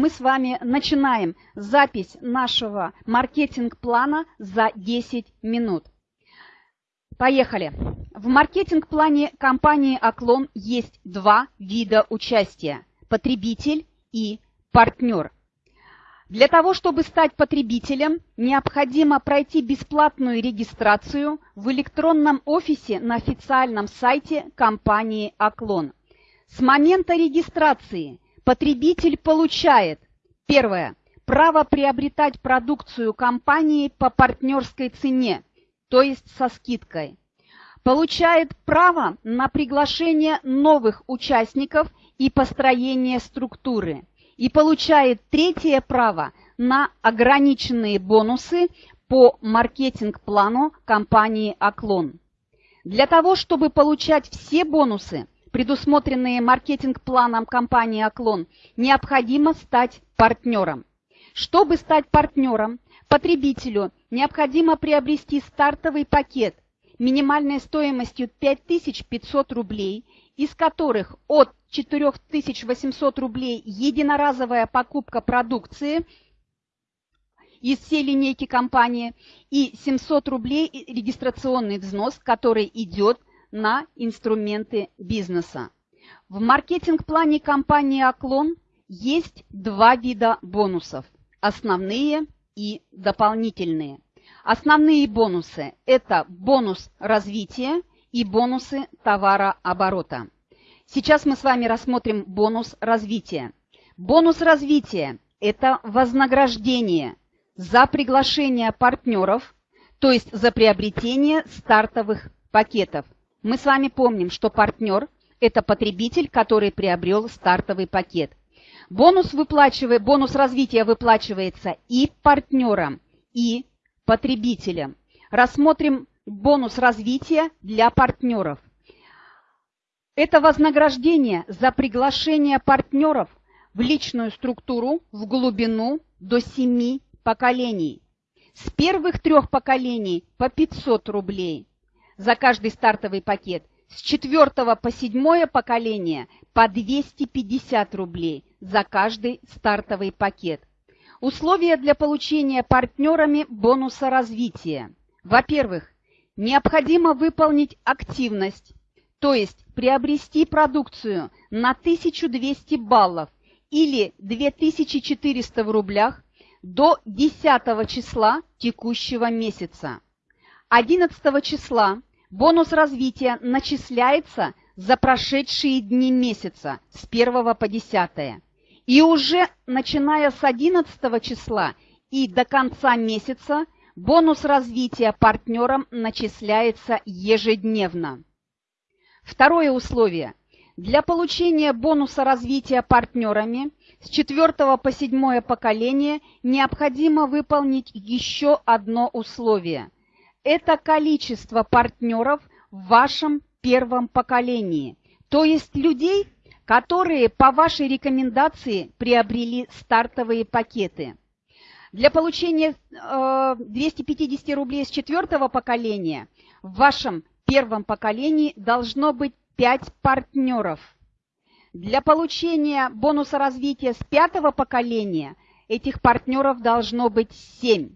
Мы с вами начинаем запись нашего маркетинг-плана за 10 минут. Поехали! В маркетинг-плане компании «Оклон» есть два вида участия – потребитель и партнер. Для того, чтобы стать потребителем, необходимо пройти бесплатную регистрацию в электронном офисе на официальном сайте компании «Оклон». С момента регистрации – Потребитель получает, первое, право приобретать продукцию компании по партнерской цене, то есть со скидкой. Получает право на приглашение новых участников и построение структуры. И получает третье право на ограниченные бонусы по маркетинг-плану компании «Оклон». Для того, чтобы получать все бонусы, предусмотренные маркетинг-планом компании «Оклон», необходимо стать партнером. Чтобы стать партнером, потребителю необходимо приобрести стартовый пакет минимальной стоимостью 5500 рублей, из которых от 4800 рублей единоразовая покупка продукции из всей линейки компании и 700 рублей регистрационный взнос, который идет на инструменты бизнеса. В маркетинг-плане компании «Оклон» есть два вида бонусов – основные и дополнительные. Основные бонусы – это бонус развития и бонусы товарооборота. Сейчас мы с вами рассмотрим бонус развития. Бонус развития – это вознаграждение за приглашение партнеров, то есть за приобретение стартовых пакетов – мы с вами помним, что партнер – это потребитель, который приобрел стартовый пакет. Бонус, выплачивает, бонус развития выплачивается и партнерам, и потребителям. Рассмотрим бонус развития для партнеров. Это вознаграждение за приглашение партнеров в личную структуру в глубину до 7 поколений. С первых трех поколений по 500 рублей – за каждый стартовый пакет. С четвертого по седьмое поколение по 250 рублей за каждый стартовый пакет. Условия для получения партнерами бонуса развития. Во-первых, необходимо выполнить активность, то есть приобрести продукцию на 1200 баллов или 2400 в рублях до 10 числа текущего месяца. 11 числа Бонус развития начисляется за прошедшие дни месяца с 1 по 10. И уже начиная с 11 числа и до конца месяца бонус развития партнерам начисляется ежедневно. Второе условие. Для получения бонуса развития партнерами с 4 по 7 поколение необходимо выполнить еще одно условие – это количество партнеров в вашем первом поколении, то есть людей, которые по вашей рекомендации приобрели стартовые пакеты. Для получения э, 250 рублей с четвертого поколения в вашем первом поколении должно быть 5 партнеров. Для получения бонуса развития с пятого поколения этих партнеров должно быть 7.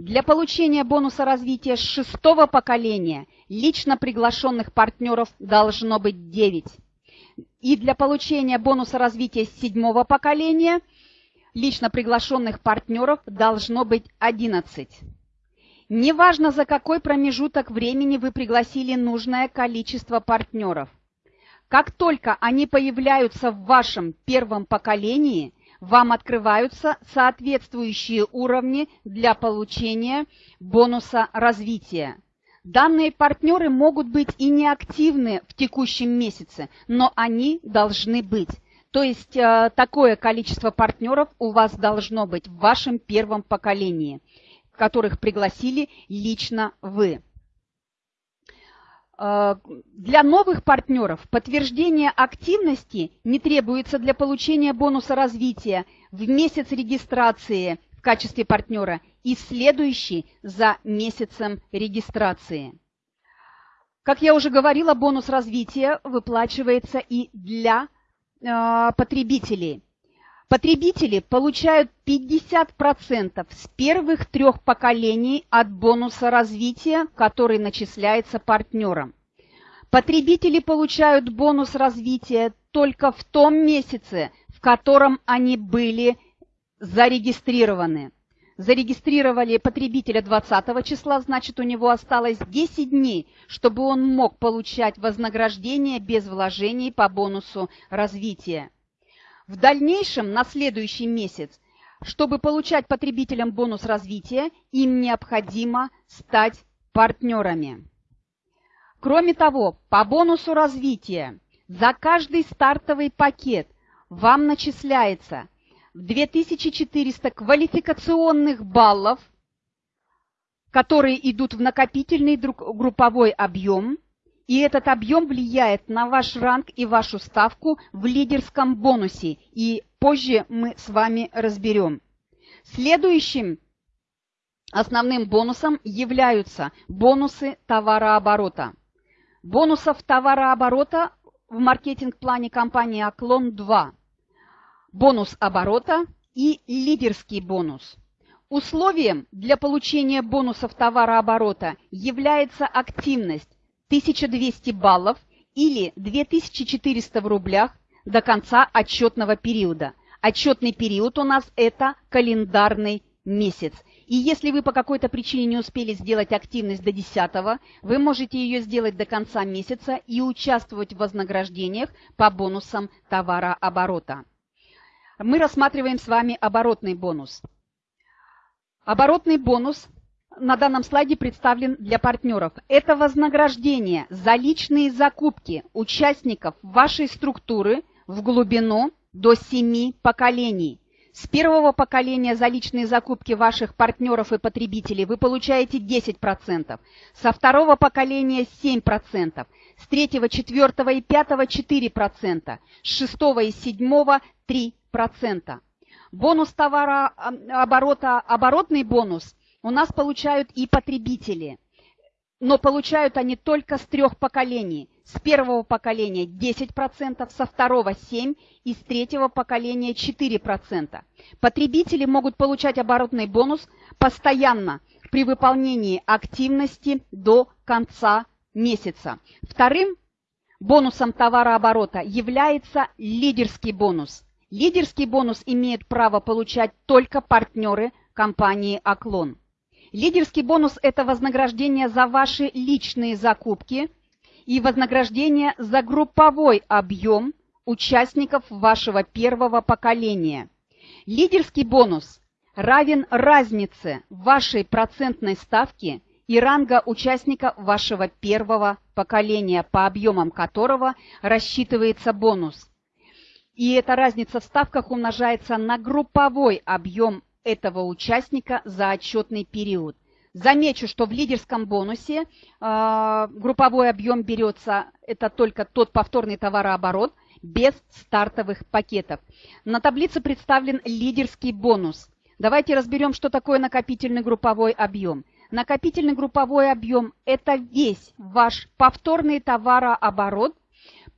Для получения бонуса развития шестого поколения лично приглашенных партнеров должно быть 9. И для получения бонуса развития седьмого поколения лично приглашенных партнеров должно быть 11. Неважно, за какой промежуток времени вы пригласили нужное количество партнеров. Как только они появляются в вашем первом поколении – вам открываются соответствующие уровни для получения бонуса развития. Данные партнеры могут быть и неактивны в текущем месяце, но они должны быть. То есть э, такое количество партнеров у вас должно быть в вашем первом поколении, которых пригласили лично вы. Э, для новых партнеров подтверждение активности не требуется для получения бонуса развития в месяц регистрации в качестве партнера и следующий за месяцем регистрации. Как я уже говорила, бонус развития выплачивается и для э, потребителей. Потребители получают 50% с первых трех поколений от бонуса развития, который начисляется партнерам. Потребители получают бонус развития только в том месяце, в котором они были зарегистрированы. Зарегистрировали потребителя 20 числа, значит у него осталось 10 дней, чтобы он мог получать вознаграждение без вложений по бонусу развития. В дальнейшем, на следующий месяц, чтобы получать потребителям бонус развития, им необходимо стать партнерами. Кроме того, по бонусу развития за каждый стартовый пакет вам начисляется 2400 квалификационных баллов, которые идут в накопительный групповой объем – и этот объем влияет на ваш ранг и вашу ставку в лидерском бонусе, и позже мы с вами разберем. Следующим основным бонусом являются бонусы товарооборота. Бонусов товарооборота в маркетинг-плане компании «Оклон» 2. Бонус оборота и лидерский бонус. Условием для получения бонусов товарооборота является активность, 1200 баллов или 2400 в рублях до конца отчетного периода. Отчетный период у нас это календарный месяц. И если вы по какой-то причине не успели сделать активность до 10, вы можете ее сделать до конца месяца и участвовать в вознаграждениях по бонусам товарооборота. Мы рассматриваем с вами оборотный бонус. Оборотный бонус на данном слайде представлен для партнеров. Это вознаграждение за личные закупки участников вашей структуры в глубину до 7 поколений. С первого поколения за личные закупки ваших партнеров и потребителей вы получаете 10%, со второго поколения 7%, с третьего, четвертого и пятого 4%, с шестого и седьмого 3%. Бонус товарооборота, оборотный бонус – у нас получают и потребители. Но получают они только с трех поколений. С первого поколения 10%, со второго 7% и с третьего поколения 4%. Потребители могут получать оборотный бонус постоянно при выполнении активности до конца месяца. Вторым бонусом товарооборота является лидерский бонус. Лидерский бонус имеют право получать только партнеры компании «Оклон». Лидерский бонус – это вознаграждение за ваши личные закупки и вознаграждение за групповой объем участников вашего первого поколения. Лидерский бонус равен разнице вашей процентной ставки и ранга участника вашего первого поколения, по объемам которого рассчитывается бонус. И эта разница в ставках умножается на групповой объем этого участника за отчетный период. Замечу, что в лидерском бонусе э, групповой объем берется, это только тот повторный товарооборот, без стартовых пакетов. На таблице представлен лидерский бонус. Давайте разберем, что такое накопительный групповой объем. Накопительный групповой объем – это весь ваш повторный товарооборот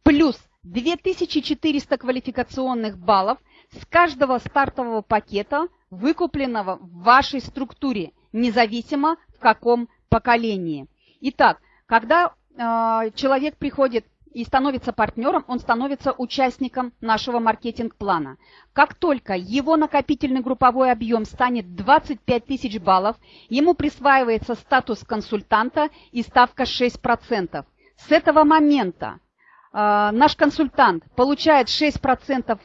плюс 2400 квалификационных баллов с каждого стартового пакета – выкупленного в вашей структуре, независимо в каком поколении. Итак, когда э, человек приходит и становится партнером, он становится участником нашего маркетинг-плана. Как только его накопительный групповой объем станет 25 тысяч баллов, ему присваивается статус консультанта и ставка 6%. С этого момента э, наш консультант получает 6%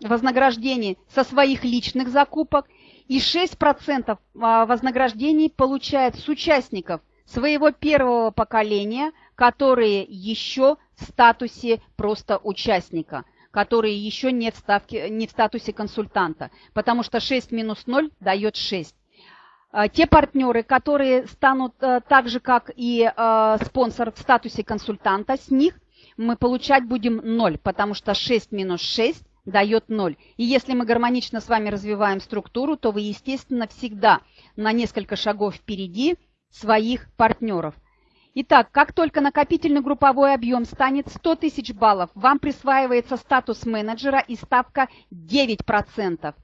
вознаграждений со своих личных закупок и 6% а, вознаграждений получает с участников своего первого поколения, которые еще в статусе просто участника, которые еще не в, ставке, не в статусе консультанта, потому что 6 минус 0 дает 6. А, те партнеры, которые станут а, так же, как и спонсор в статусе консультанта, с них мы получать будем 0, потому что 6 минус 6 дает 0. И если мы гармонично с вами развиваем структуру, то вы, естественно, всегда на несколько шагов впереди своих партнеров. Итак, как только накопительный групповой объем станет 100 тысяч баллов, вам присваивается статус менеджера и ставка 9%.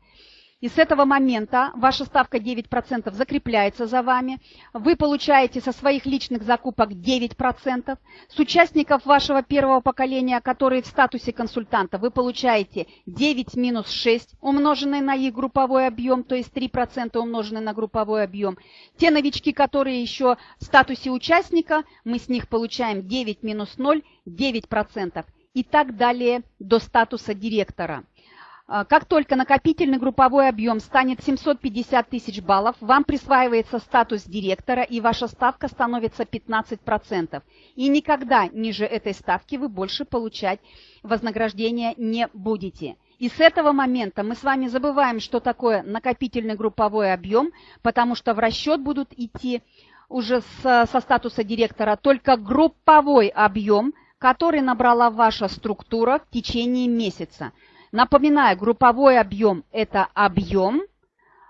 И с этого момента ваша ставка 9% закрепляется за вами. Вы получаете со своих личных закупок 9%. С участников вашего первого поколения, которые в статусе консультанта, вы получаете 9 минус 6, умноженное на их групповой объем, то есть 3% умноженное на групповой объем. Те новички, которые еще в статусе участника, мы с них получаем 9 минус 0, 9%. И так далее до статуса директора. А, как только накопительный групповой объем станет 750 тысяч баллов, вам присваивается статус директора и ваша ставка становится 15%. И никогда ниже этой ставки вы больше получать вознаграждение не будете. И с этого момента мы с вами забываем, что такое накопительный групповой объем, потому что в расчет будут идти уже с, со статуса директора только групповой объем, который набрала ваша структура в течение месяца. Напоминаю, групповой объем – это объем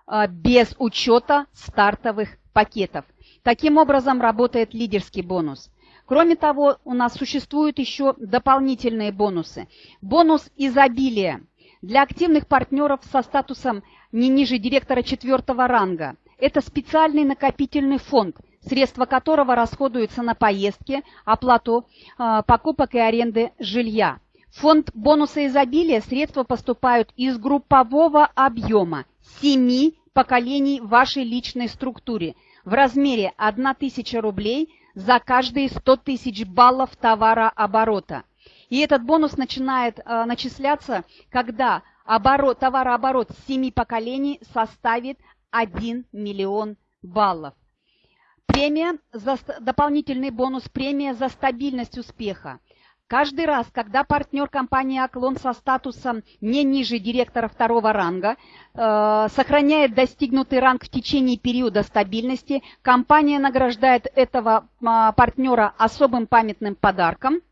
а, без учета стартовых пакетов. Таким образом работает лидерский бонус. Кроме того, у нас существуют еще дополнительные бонусы. Бонус изобилия для активных партнеров со статусом не ниже директора четвертого ранга. Это специальный накопительный фонд, средства которого расходуются на поездки, оплату э, покупок и аренды жилья фонд бонуса изобилия средства поступают из группового объема семи поколений вашей личной структуре в размере 1000 рублей за каждые 100 тысяч баллов товарооборота. И этот бонус начинает э, начисляться, когда оборот, товарооборот семи поколений составит 1 миллион баллов. Премия за, дополнительный бонус премия за стабильность успеха. Каждый раз, когда партнер компании «Оклон» со статусом не ниже директора второго ранга э, сохраняет достигнутый ранг в течение периода стабильности, компания награждает этого э, партнера особым памятным подарком,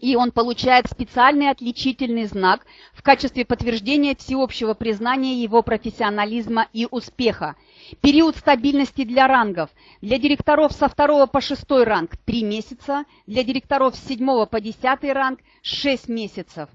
и он получает специальный отличительный знак в качестве подтверждения всеобщего признания его профессионализма и успеха – Период стабильности для рангов. Для директоров со 2 по 6 ранг 3 месяца, для директоров с 7 по 10 ранг 6 месяцев.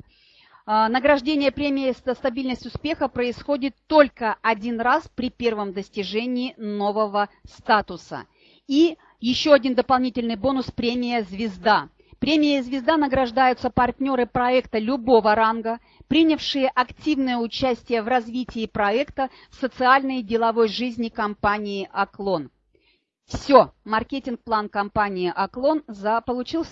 А, награждение премии «Стабильность успеха» происходит только один раз при первом достижении нового статуса. И еще один дополнительный бонус – премия «Звезда». Премия «Звезда» награждаются партнеры проекта любого ранга, принявшие активное участие в развитии проекта в социальной и деловой жизни компании «Оклон». Все, маркетинг-план компании «Оклон» получился